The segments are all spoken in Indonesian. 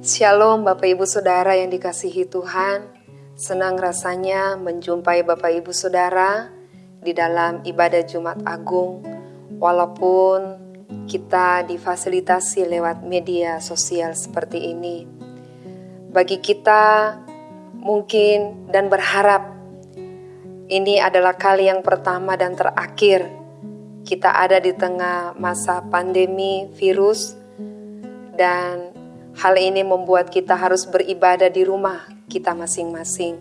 Shalom Bapak Ibu Saudara yang dikasihi Tuhan. Senang rasanya menjumpai Bapak Ibu Saudara di dalam ibadah Jumat Agung. Walaupun kita difasilitasi lewat media sosial seperti ini. Bagi kita mungkin dan berharap ini adalah kali yang pertama dan terakhir kita ada di tengah masa pandemi virus dan hal ini membuat kita harus beribadah di rumah kita masing-masing.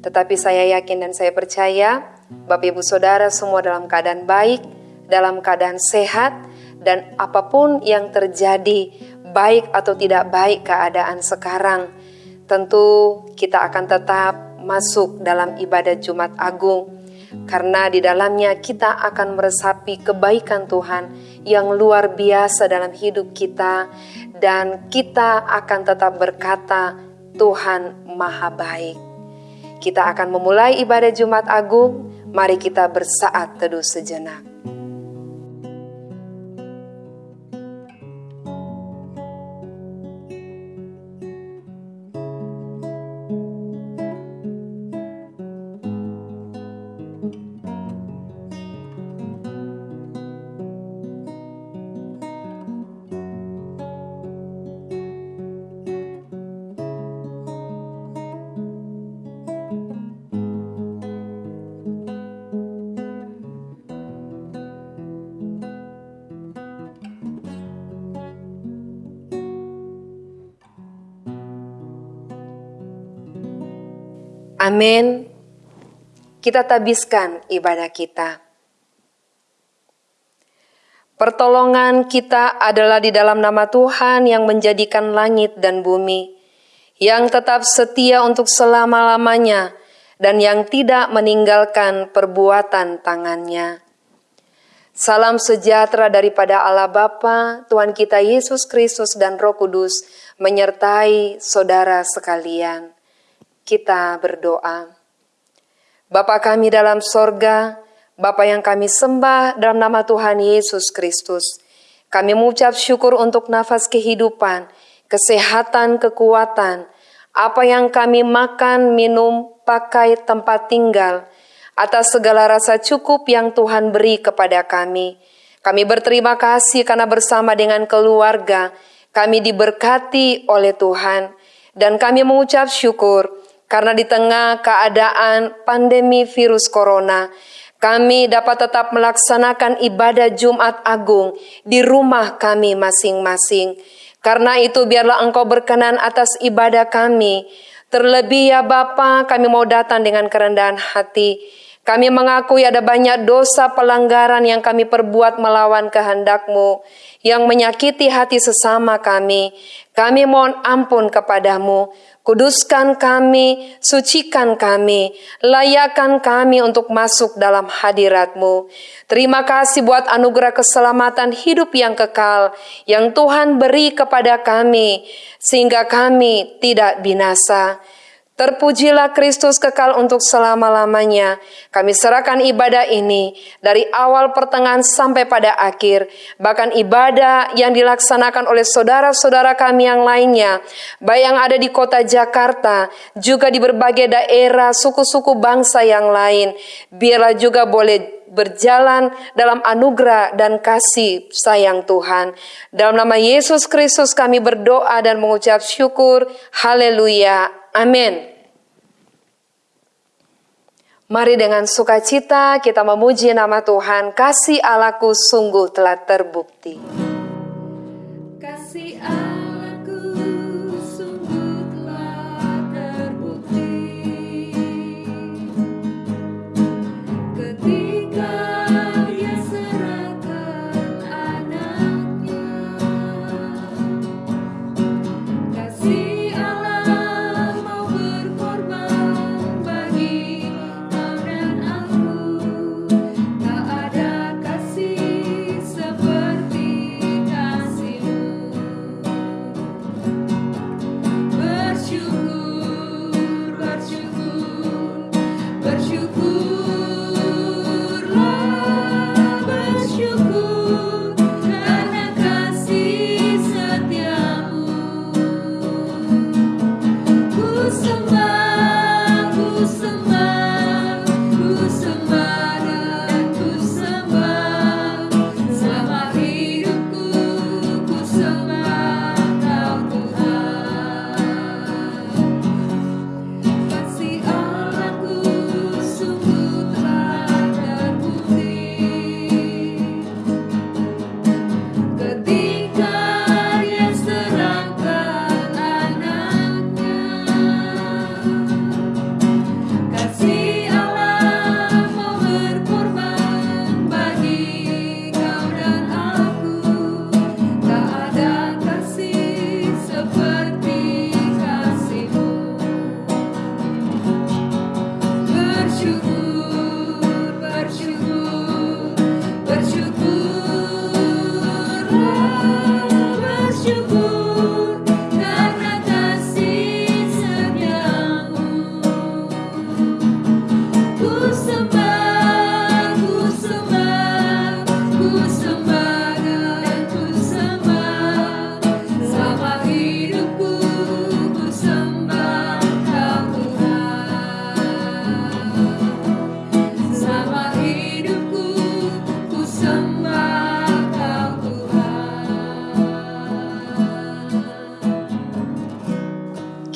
Tetapi saya yakin dan saya percaya Bapak Ibu Saudara semua dalam keadaan baik, dalam keadaan sehat dan apa pun yang terjadi baik atau tidak baik keadaan sekarang tentu kita akan tetap masuk dalam ibadah Jumat Agung karena di dalamnya kita akan meresapi kebaikan Tuhan yang luar biasa dalam hidup kita dan kita akan tetap berkata Tuhan Maha Baik. Kita akan memulai ibadah Jumat Agung, mari kita bersaat teduh sejenak. Amin. Kita tabiskan ibadah kita. Pertolongan kita adalah di dalam nama Tuhan yang menjadikan langit dan bumi, yang tetap setia untuk selama-lamanya, dan yang tidak meninggalkan perbuatan tangannya. Salam sejahtera daripada Allah Bapa, Tuhan kita Yesus Kristus dan Roh Kudus menyertai saudara sekalian kita berdoa. Bapa kami dalam sorga, Bapa yang kami sembah dalam nama Tuhan Yesus Kristus, kami mengucap syukur untuk nafas kehidupan, kesehatan, kekuatan, apa yang kami makan, minum, pakai, tempat tinggal, atas segala rasa cukup yang Tuhan beri kepada kami. Kami berterima kasih karena bersama dengan keluarga, kami diberkati oleh Tuhan, dan kami mengucap syukur karena di tengah keadaan pandemi virus corona, kami dapat tetap melaksanakan ibadah Jumat Agung di rumah kami masing-masing. Karena itu biarlah engkau berkenan atas ibadah kami. Terlebih ya Bapa, kami mau datang dengan kerendahan hati. Kami mengakui ada banyak dosa pelanggaran yang kami perbuat melawan kehendakmu, yang menyakiti hati sesama kami. Kami mohon ampun kepadamu. Kuduskan kami, sucikan kami, layakkan kami untuk masuk dalam hadiratmu. Terima kasih buat anugerah keselamatan hidup yang kekal yang Tuhan beri kepada kami, sehingga kami tidak binasa. Terpujilah Kristus kekal untuk selama-lamanya. Kami serahkan ibadah ini dari awal pertengahan sampai pada akhir. Bahkan ibadah yang dilaksanakan oleh saudara-saudara kami yang lainnya. Baik yang ada di kota Jakarta, juga di berbagai daerah, suku-suku bangsa yang lain. Biarlah juga boleh berjalan dalam anugerah dan kasih sayang Tuhan. Dalam nama Yesus Kristus kami berdoa dan mengucap syukur. Haleluya. Amin. Mari dengan sukacita kita memuji nama Tuhan. Kasih Allahku sungguh telah terbukti.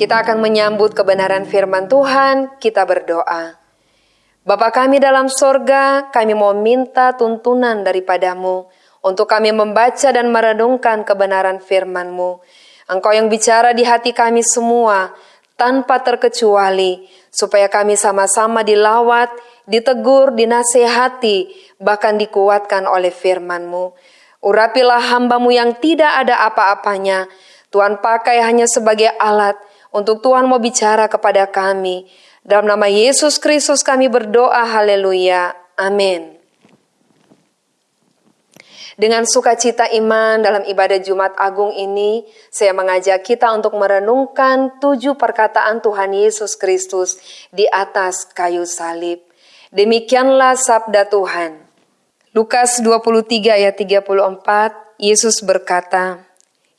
Kita akan menyambut kebenaran firman Tuhan, kita berdoa. Bapa kami dalam sorga, kami mau minta tuntunan daripadamu untuk kami membaca dan merenungkan kebenaran firman-Mu. Engkau yang bicara di hati kami semua, tanpa terkecuali, supaya kami sama-sama dilawat, ditegur, dinasehati, bahkan dikuatkan oleh firman-Mu. Urapilah hambamu yang tidak ada apa-apanya, Tuhan pakai hanya sebagai alat untuk Tuhan mau bicara kepada kami. Dalam nama Yesus Kristus kami berdoa, haleluya, amin. Dengan sukacita iman dalam ibadah Jumat Agung ini, saya mengajak kita untuk merenungkan tujuh perkataan Tuhan Yesus Kristus di atas kayu salib. Demikianlah sabda Tuhan. Lukas 23 ayat 34, Yesus berkata,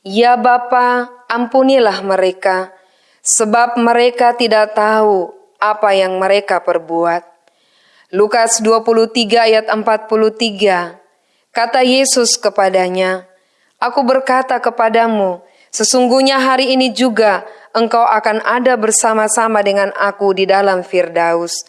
Ya Bapa, ampunilah mereka, sebab mereka tidak tahu apa yang mereka perbuat. Lukas 23 ayat 43. Kata Yesus kepadanya, Aku berkata kepadamu, sesungguhnya hari ini juga engkau akan ada bersama-sama dengan aku di dalam Firdaus.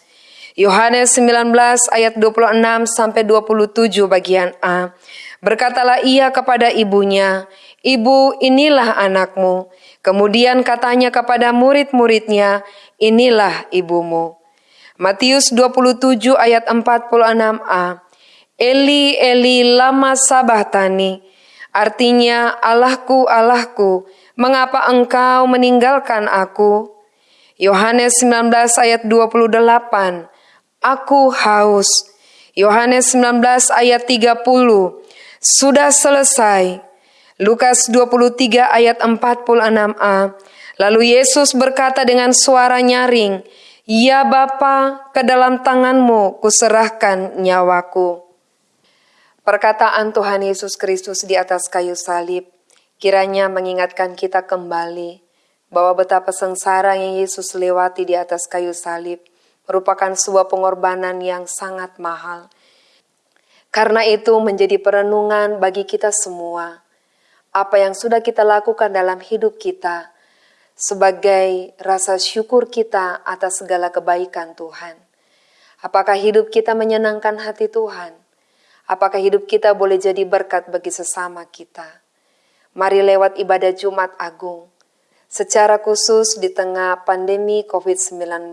Yohanes 19 ayat 26 sampai 27 bagian A. Berkatalah ia kepada ibunya, Ibu, inilah anakmu. Kemudian katanya kepada murid-muridnya, inilah ibumu. Matius 27 ayat 46a. Eli, Eli, lama sabahtani. Artinya, Allahku, Allahku, mengapa engkau meninggalkan aku? Yohanes 19 ayat 28. Aku haus. Yohanes 19 ayat 30. Sudah selesai. Lukas 23 ayat 46a. Lalu Yesus berkata dengan suara nyaring, Ya Bapa, ke dalam tanganmu kuserahkan nyawaku. Perkataan Tuhan Yesus Kristus di atas kayu salib kiranya mengingatkan kita kembali bahwa betapa sengsara yang Yesus lewati di atas kayu salib merupakan sebuah pengorbanan yang sangat mahal. Karena itu menjadi perenungan bagi kita semua apa yang sudah kita lakukan dalam hidup kita sebagai rasa syukur kita atas segala kebaikan Tuhan. Apakah hidup kita menyenangkan hati Tuhan? Apakah hidup kita boleh jadi berkat bagi sesama kita? Mari lewat ibadah Jumat Agung, secara khusus di tengah pandemi COVID-19.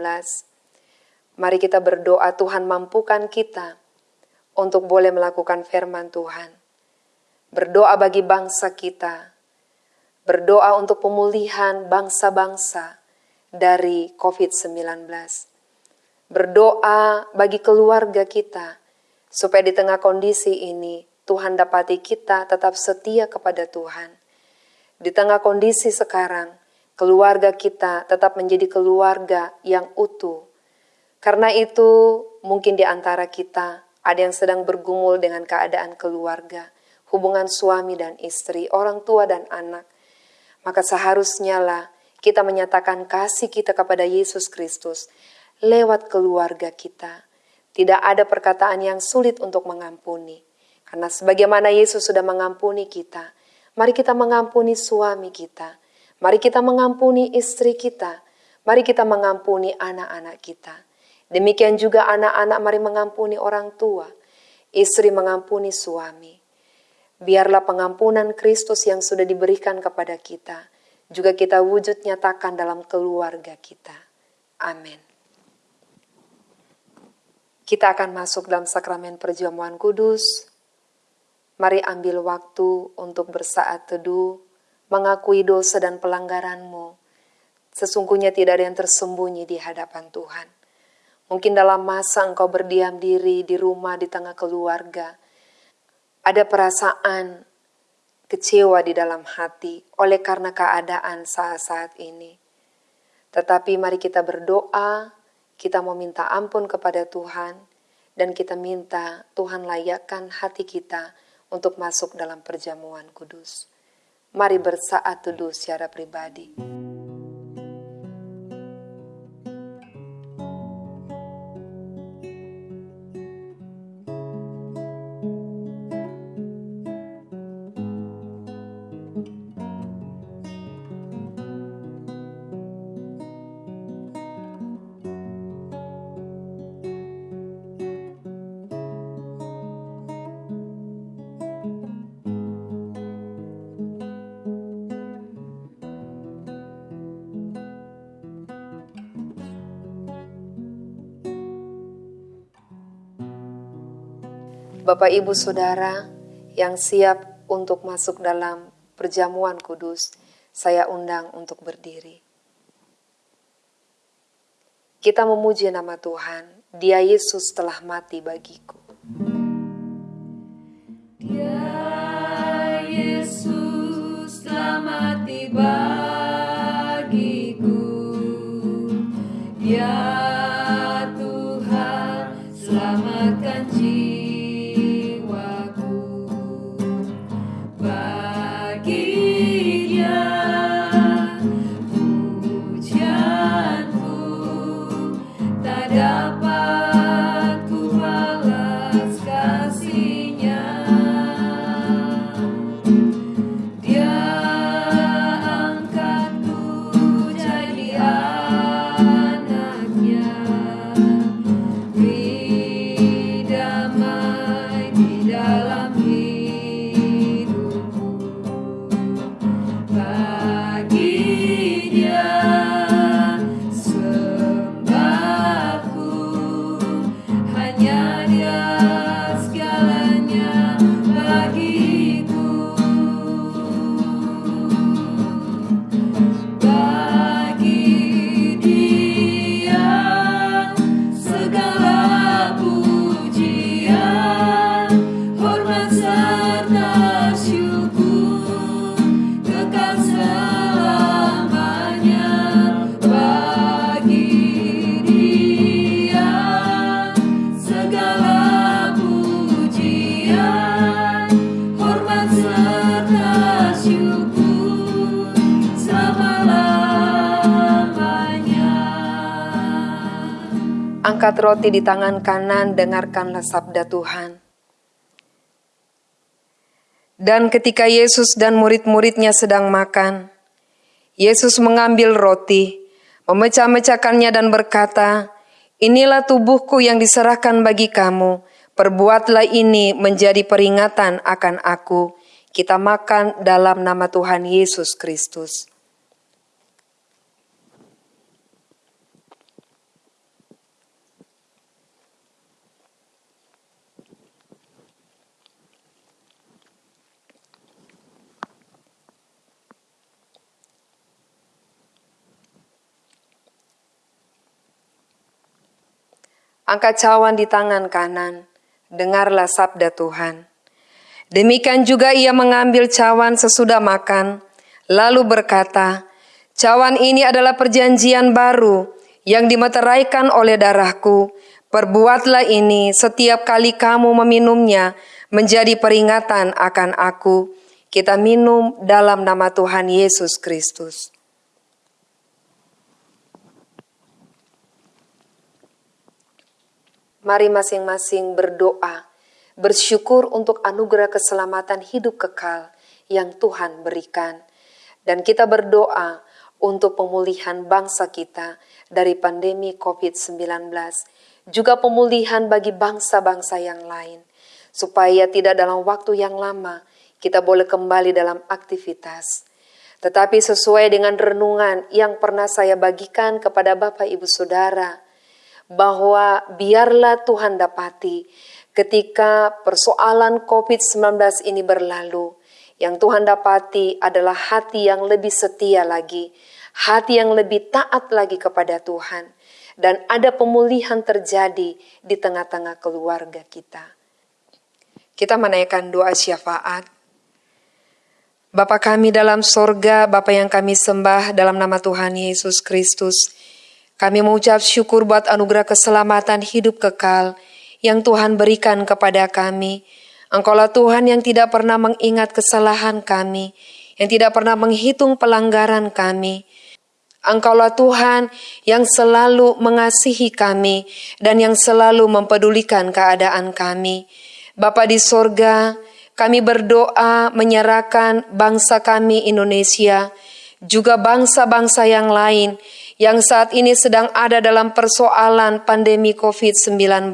Mari kita berdoa Tuhan mampukan kita untuk boleh melakukan firman Tuhan berdoa bagi bangsa kita, berdoa untuk pemulihan bangsa-bangsa dari COVID-19, berdoa bagi keluarga kita, supaya di tengah kondisi ini Tuhan dapati kita tetap setia kepada Tuhan. Di tengah kondisi sekarang, keluarga kita tetap menjadi keluarga yang utuh. Karena itu, mungkin di antara kita ada yang sedang bergumul dengan keadaan keluarga hubungan suami dan istri, orang tua dan anak, maka seharusnya lah kita menyatakan kasih kita kepada Yesus Kristus lewat keluarga kita. Tidak ada perkataan yang sulit untuk mengampuni. Karena sebagaimana Yesus sudah mengampuni kita, mari kita mengampuni suami kita. Mari kita mengampuni istri kita. Mari kita mengampuni anak-anak kita. Demikian juga anak-anak mari mengampuni orang tua. Istri mengampuni suami biarlah pengampunan Kristus yang sudah diberikan kepada kita juga kita wujud nyatakan dalam keluarga kita. Amin. Kita akan masuk dalam sakramen perjamuan kudus. Mari ambil waktu untuk bersaat teduh, mengakui dosa dan pelanggaranmu. Sesungguhnya tidak ada yang tersembunyi di hadapan Tuhan. Mungkin dalam masa engkau berdiam diri di rumah di tengah keluarga, ada perasaan kecewa di dalam hati oleh karena keadaan saat-saat ini. Tetapi mari kita berdoa, kita mau minta ampun kepada Tuhan, dan kita minta Tuhan layakkan hati kita untuk masuk dalam perjamuan kudus. Mari bersaat teduh secara pribadi. Bapak Ibu Saudara yang siap untuk masuk dalam perjamuan kudus, saya undang untuk berdiri. Kita memuji nama Tuhan, Dia Yesus telah mati bagiku. Angkat roti di tangan kanan, dengarkanlah sabda Tuhan. Dan ketika Yesus dan murid-muridnya sedang makan, Yesus mengambil roti, memecah-mecahkannya dan berkata, Inilah tubuhku yang diserahkan bagi kamu, perbuatlah ini menjadi peringatan akan aku. Kita makan dalam nama Tuhan Yesus Kristus. Angkat cawan di tangan kanan, dengarlah sabda Tuhan. Demikian juga ia mengambil cawan sesudah makan, lalu berkata, Cawan ini adalah perjanjian baru yang dimeteraikan oleh darahku. Perbuatlah ini setiap kali kamu meminumnya menjadi peringatan akan aku. Kita minum dalam nama Tuhan Yesus Kristus. Mari masing-masing berdoa, bersyukur untuk anugerah keselamatan hidup kekal yang Tuhan berikan. Dan kita berdoa untuk pemulihan bangsa kita dari pandemi COVID-19, juga pemulihan bagi bangsa-bangsa yang lain, supaya tidak dalam waktu yang lama kita boleh kembali dalam aktivitas. Tetapi sesuai dengan renungan yang pernah saya bagikan kepada Bapak Ibu Saudara, bahwa biarlah Tuhan dapati ketika persoalan COVID-19 ini berlalu, yang Tuhan dapati adalah hati yang lebih setia lagi, hati yang lebih taat lagi kepada Tuhan, dan ada pemulihan terjadi di tengah-tengah keluarga kita. Kita menaikkan doa syafaat. Bapa kami dalam sorga, Bapa yang kami sembah dalam nama Tuhan Yesus Kristus, kami mengucap syukur buat anugerah keselamatan hidup kekal yang Tuhan berikan kepada kami. Engkaulah Tuhan yang tidak pernah mengingat kesalahan kami, yang tidak pernah menghitung pelanggaran kami. Engkaulah Tuhan yang selalu mengasihi kami dan yang selalu mempedulikan keadaan kami. Bapa di sorga, kami berdoa menyerahkan bangsa kami Indonesia, juga bangsa-bangsa yang lain yang saat ini sedang ada dalam persoalan pandemi COVID-19.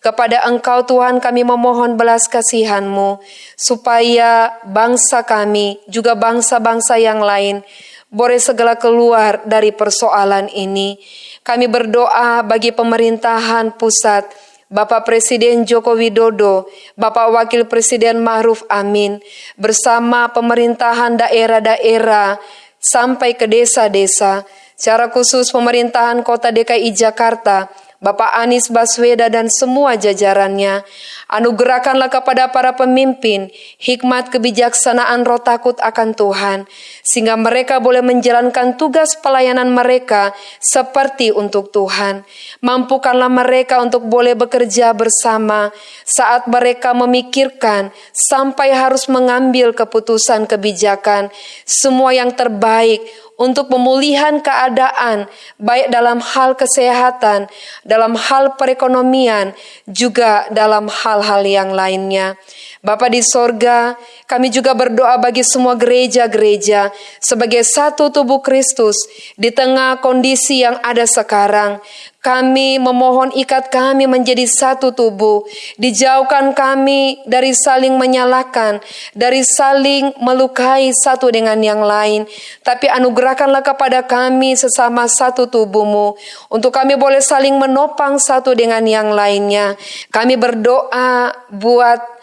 Kepada Engkau Tuhan kami memohon belas kasihan-Mu supaya bangsa kami juga bangsa-bangsa yang lain boleh segala keluar dari persoalan ini. Kami berdoa bagi pemerintahan pusat Bapak Presiden Joko Widodo, Bapak Wakil Presiden Ma'ruf Amin, bersama pemerintahan daerah-daerah sampai ke desa-desa, secara khusus pemerintahan Kota DKI Jakarta, Bapak Anies Baswedan dan semua jajarannya. Anugerahkanlah kepada para pemimpin hikmat kebijaksanaan roh takut akan Tuhan, sehingga mereka boleh menjalankan tugas pelayanan mereka seperti untuk Tuhan. Mampukanlah mereka untuk boleh bekerja bersama saat mereka memikirkan sampai harus mengambil keputusan kebijakan, semua yang terbaik untuk pemulihan keadaan, baik dalam hal kesehatan, dalam hal perekonomian, juga dalam hal-hal yang lainnya. Bapa di sorga, kami juga berdoa bagi semua gereja-gereja sebagai satu tubuh Kristus di tengah kondisi yang ada sekarang. Kami memohon ikat kami menjadi satu tubuh. Dijauhkan kami dari saling menyalahkan, dari saling melukai satu dengan yang lain. Tapi anugerahkanlah kepada kami sesama satu tubuhmu. Untuk kami boleh saling menopang satu dengan yang lainnya. Kami berdoa buat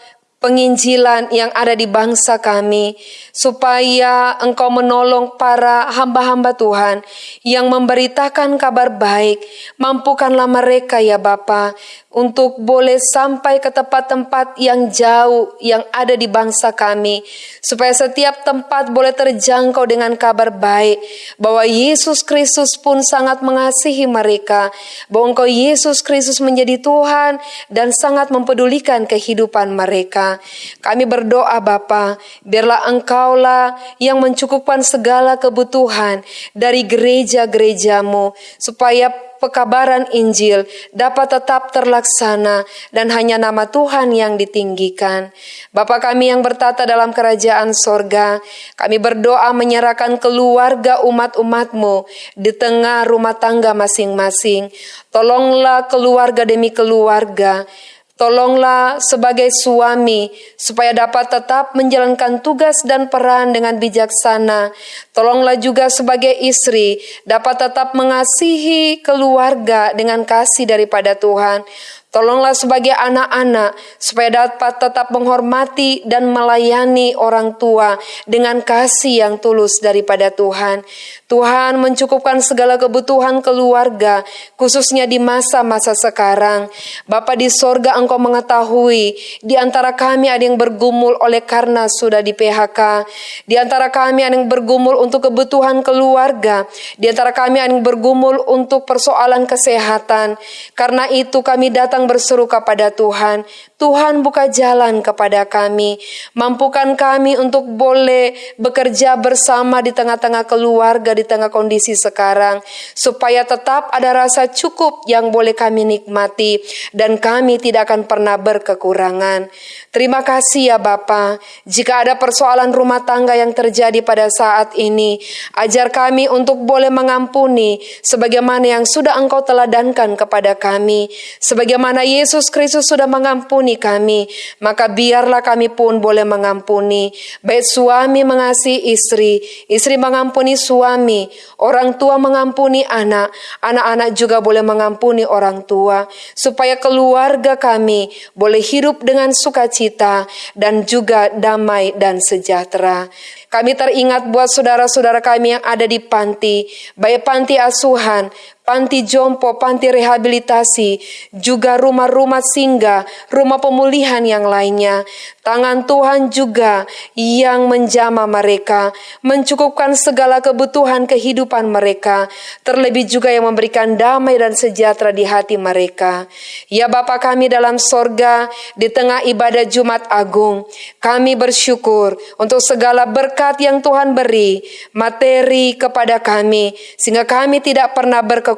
penginjilan yang ada di bangsa kami, supaya Engkau menolong para hamba-hamba Tuhan yang memberitakan kabar baik. Mampukanlah mereka ya Bapa untuk boleh sampai ke tempat-tempat yang jauh yang ada di bangsa kami, supaya setiap tempat boleh terjangkau dengan kabar baik bahwa Yesus Kristus pun sangat mengasihi mereka, bahwa Engkau Yesus Kristus menjadi Tuhan dan sangat mempedulikan kehidupan mereka. Kami berdoa Bapa, biarlah Engkaulah yang mencukupkan segala kebutuhan dari gereja-gerejamu, supaya pekabaran Injil dapat tetap terlaksana dan hanya nama Tuhan yang ditinggikan. Bapa kami yang bertata dalam kerajaan sorga, kami berdoa menyerahkan keluarga umat-umatmu di tengah rumah tangga masing-masing. Tolonglah keluarga demi keluarga, Tolonglah sebagai suami supaya dapat tetap menjalankan tugas dan peran dengan bijaksana. Tolonglah juga sebagai istri dapat tetap mengasihi keluarga dengan kasih daripada Tuhan. Tolonglah sebagai anak-anak supaya dapat tetap menghormati dan melayani orang tua dengan kasih yang tulus daripada Tuhan. Tuhan mencukupkan segala kebutuhan keluarga, khususnya di masa-masa sekarang. Bapa di sorga engkau mengetahui, di antara kami ada yang bergumul oleh karena sudah di PHK. Di antara kami ada yang bergumul untuk kebutuhan keluarga. Di antara kami ada yang bergumul untuk persoalan kesehatan. Karena itu kami datang berseru kepada Tuhan, Tuhan buka jalan kepada kami, mampukan kami untuk boleh bekerja bersama di tengah-tengah keluarga, di tengah kondisi sekarang, supaya tetap ada rasa cukup yang boleh kami nikmati, dan kami tidak akan pernah berkekurangan. Terima kasih ya Bapa. Jika ada persoalan rumah tangga yang terjadi pada saat ini, ajar kami untuk boleh mengampuni sebagaimana yang sudah Engkau teladankan kepada kami, sebagaimana Yesus Kristus sudah mengampuni kami, maka biarlah kami pun boleh mengampuni. Baik suami mengasihi istri, istri mengampuni suami, orang tua mengampuni anak, anak-anak juga boleh mengampuni orang tua, supaya keluarga kami boleh hidup dengan sukacita dan juga damai dan sejahtera. Kami teringat buat saudara-saudara kami yang ada di panti, baik panti asuhan, panti jompo, panti rehabilitasi, juga rumah-rumah singgah, rumah pemulihan yang lainnya. Tangan Tuhan juga yang menjama mereka, mencukupkan segala kebutuhan kehidupan mereka, terlebih juga yang memberikan damai dan sejahtera di hati mereka. Ya Bapa kami dalam sorga, di tengah ibadah Jumat Agung, kami bersyukur untuk segala berkat yang Tuhan beri, materi kepada kami, sehingga kami tidak pernah berkekurangan.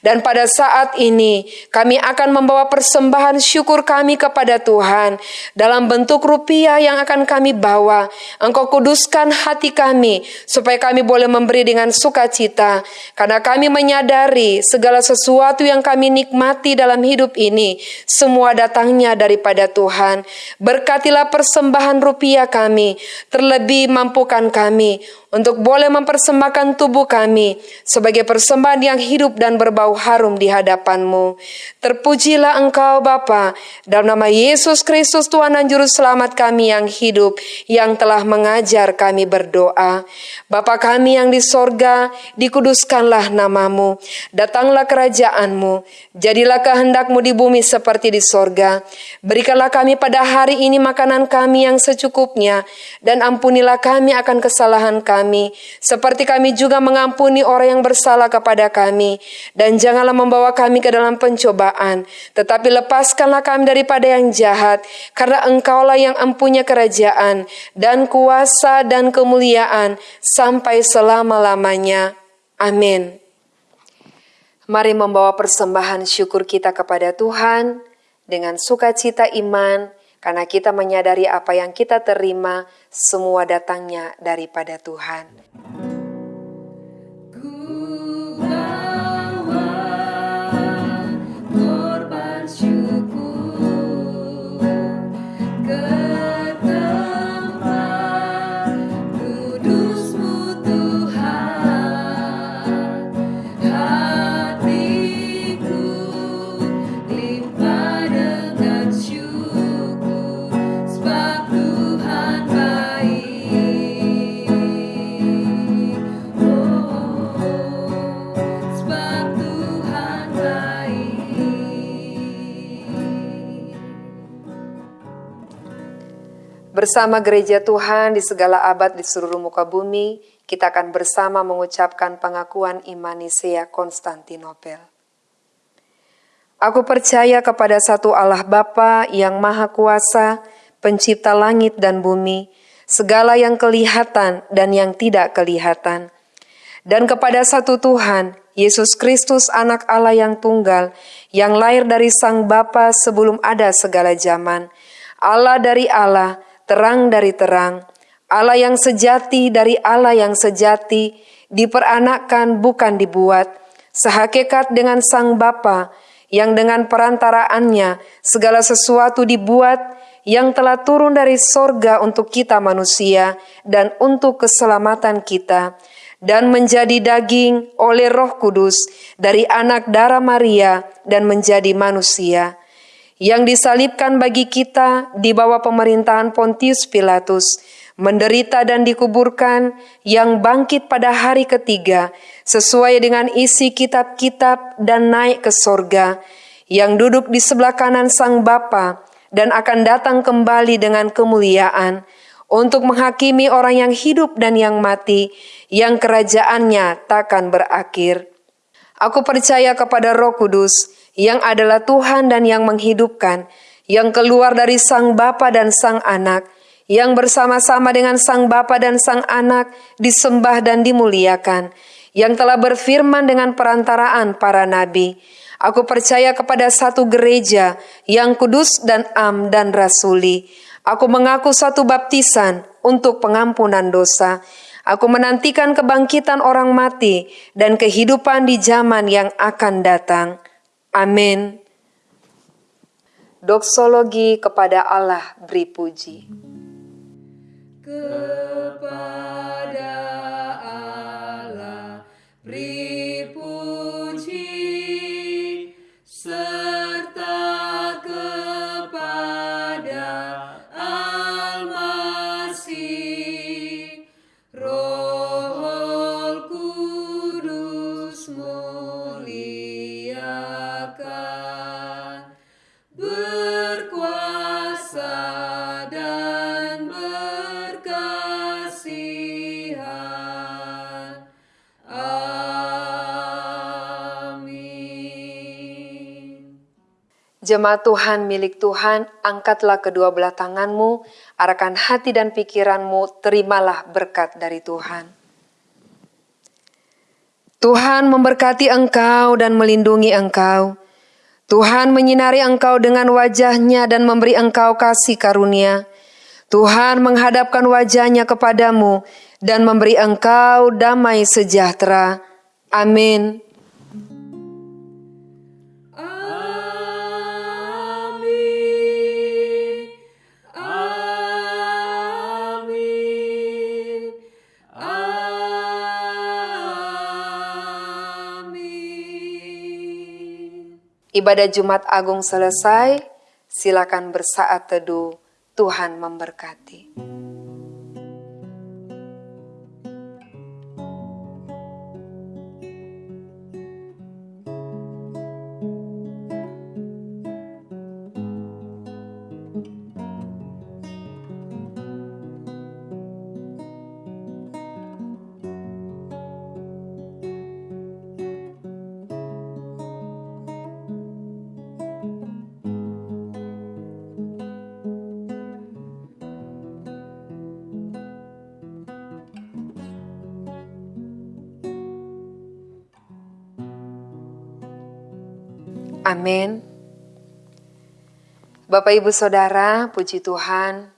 Dan pada saat ini, kami akan membawa persembahan syukur kami kepada Tuhan dalam bentuk rupiah yang akan kami bawa. Engkau kuduskan hati kami supaya kami boleh memberi dengan sukacita. Karena kami menyadari segala sesuatu yang kami nikmati dalam hidup ini semua datangnya daripada Tuhan. Berkatilah persembahan rupiah kami, terlebih mampukan kami untuk boleh mempersembahkan tubuh kami sebagai persembahan yang hidup dan berbau harum di hadapan-Mu. Terpujilah Engkau Bapa dalam nama Yesus Kristus Tuhan dan Juru Selamat kami yang hidup, yang telah mengajar kami berdoa. Bapa kami yang di sorga, dikuduskanlah namamu, datanglah kerajaanmu, jadilah kehendakmu di bumi seperti di sorga. Berikanlah kami pada hari ini makanan kami yang secukupnya, dan ampunilah kami akan kesalahan kami, seperti kami juga mengampuni orang yang bersalah kepada kami. Dan janganlah membawa kami ke dalam pencobaan, tetapi lepaskanlah kami daripada yang jahat, karena engkaulah yang empunya kerajaan, dan kuasa dan kemuliaan, sampai selama-lamanya. Amin. Mari membawa persembahan syukur kita kepada Tuhan dengan sukacita iman, karena kita menyadari apa yang kita terima semua datangnya daripada Tuhan. Bersama gereja Tuhan di segala abad di seluruh muka bumi, kita akan bersama mengucapkan pengakuan iman Nisea Konstantinopel. Aku percaya kepada satu Allah Bapa yang Maha Kuasa, pencipta langit dan bumi, segala yang kelihatan dan yang tidak kelihatan. Dan kepada satu Tuhan, Yesus Kristus anak Allah yang tunggal, yang lahir dari Sang Bapa sebelum ada segala zaman. Allah dari Allah, terang dari terang, Allah yang sejati dari Allah yang sejati, diperanakkan bukan dibuat, sehakikat dengan Sang Bapa, yang dengan perantaraannya segala sesuatu dibuat, yang telah turun dari sorga untuk kita manusia dan untuk keselamatan kita, dan menjadi daging oleh roh kudus dari anak darah Maria dan menjadi manusia yang disalibkan bagi kita di bawah pemerintahan Pontius Pilatus, menderita dan dikuburkan, yang bangkit pada hari ketiga, sesuai dengan isi kitab-kitab dan naik ke sorga, yang duduk di sebelah kanan Sang Bapa dan akan datang kembali dengan kemuliaan, untuk menghakimi orang yang hidup dan yang mati, yang kerajaannya takkan berakhir. Aku percaya kepada Roh Kudus yang adalah Tuhan dan yang menghidupkan, yang keluar dari Sang Bapa dan Sang Anak, yang bersama-sama dengan Sang Bapa dan Sang Anak disembah dan dimuliakan, yang telah berfirman dengan perantaraan para nabi. Aku percaya kepada satu gereja yang kudus dan am dan rasuli. Aku mengaku satu baptisan untuk pengampunan dosa. Aku menantikan kebangkitan orang mati dan kehidupan di zaman yang akan datang. Amin. Doksologi kepada Allah beri puji. kepada Jemaat Tuhan milik Tuhan, angkatlah kedua belah tanganmu, arahkan hati dan pikiranmu, terimalah berkat dari Tuhan. Tuhan memberkati engkau dan melindungi engkau. Tuhan menyinari engkau dengan wajahnya dan memberi engkau kasih karunia. Tuhan menghadapkan wajahnya kepadamu dan memberi engkau damai sejahtera. Amin. Ibadah Jumat Agung selesai, silakan bersaat teduh. Tuhan memberkati. Amin. Bapak Ibu Saudara, puji Tuhan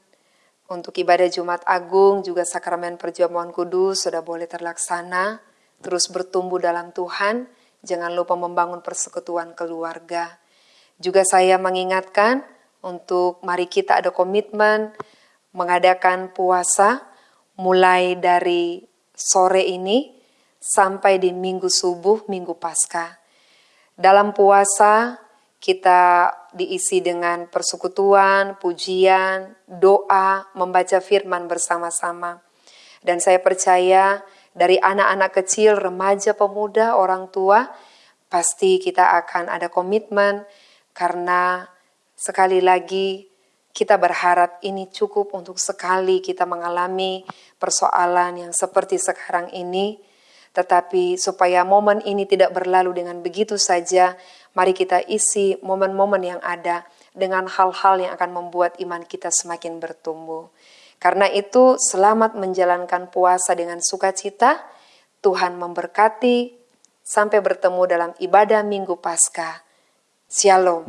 untuk ibadah Jumat Agung juga sakramen perjamuan kudus sudah boleh terlaksana. Terus bertumbuh dalam Tuhan, jangan lupa membangun persekutuan keluarga. Juga saya mengingatkan untuk mari kita ada komitmen mengadakan puasa mulai dari sore ini sampai di minggu subuh, minggu pasca. Dalam puasa kita diisi dengan persekutuan, pujian, doa, membaca firman bersama-sama. Dan saya percaya dari anak-anak kecil, remaja, pemuda, orang tua, pasti kita akan ada komitmen karena sekali lagi kita berharap ini cukup untuk sekali kita mengalami persoalan yang seperti sekarang ini tetapi supaya momen ini tidak berlalu dengan begitu saja, mari kita isi momen-momen yang ada dengan hal-hal yang akan membuat iman kita semakin bertumbuh. Karena itu, selamat menjalankan puasa dengan sukacita. Tuhan memberkati. Sampai bertemu dalam ibadah Minggu Paskah. Shalom.